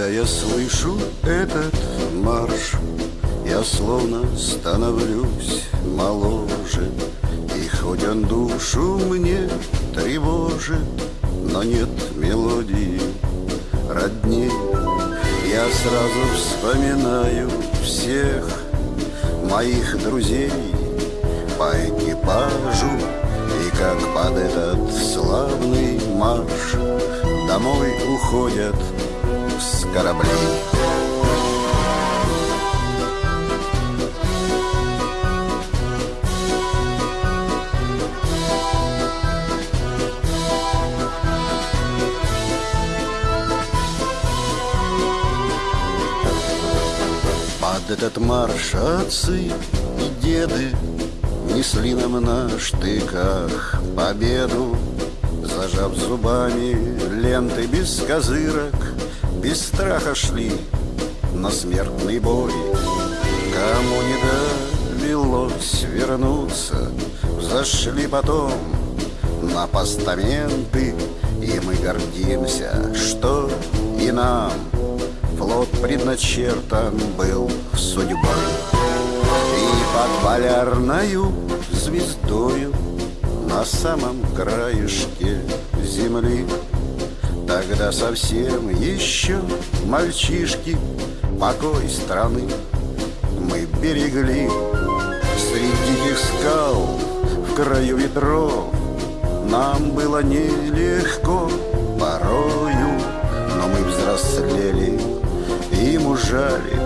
Когда я слышу этот марш, я словно становлюсь моложе. И хоть он душу мне тревожит, но нет мелодии родней. Я сразу вспоминаю всех моих друзей по экипажу И как под этот славный марш Домой уходят с кораблей. Под этот марш отцы и деды Несли нам на штыках победу Зажав зубами ленты без козырок Без страха шли на смертный бой. Кому не довелось вернуться Зашли потом на постаменты И мы гордимся, что и нам Флот предначертан был судьбой. И под полярною звездою На самом краешке земли Тогда совсем еще мальчишки Покой страны мы берегли. Среди диких скал в краю ветров Нам было нелегко порою Но мы взрослели и мужали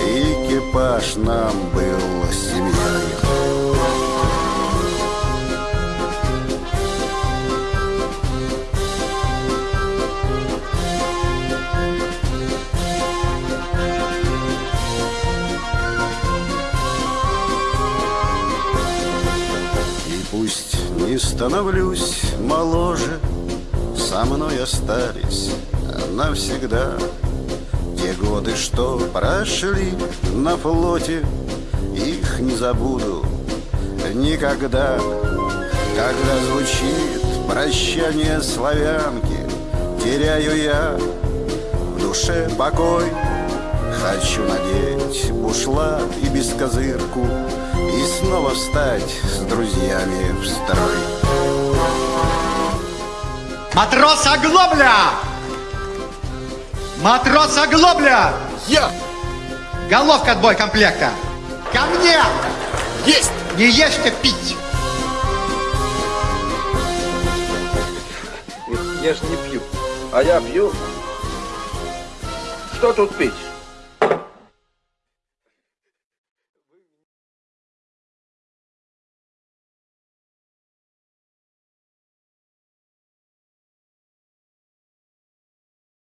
Экипаж нам был семьей не становлюсь моложе. Со мной остались навсегда Те годы, что прошли на флоте. Их не забуду никогда. Когда звучит прощание славянки Теряю я в душе покой Хочу надеть бушлат и бескозырку И снова встать с друзьями в строй Матрос Оглобля! Матрос Оглобля! Я! Головка отбой комплекта! Ко мне! Есть! Не ешьте пить! Я ж не пью. А я пью. Что тут пить?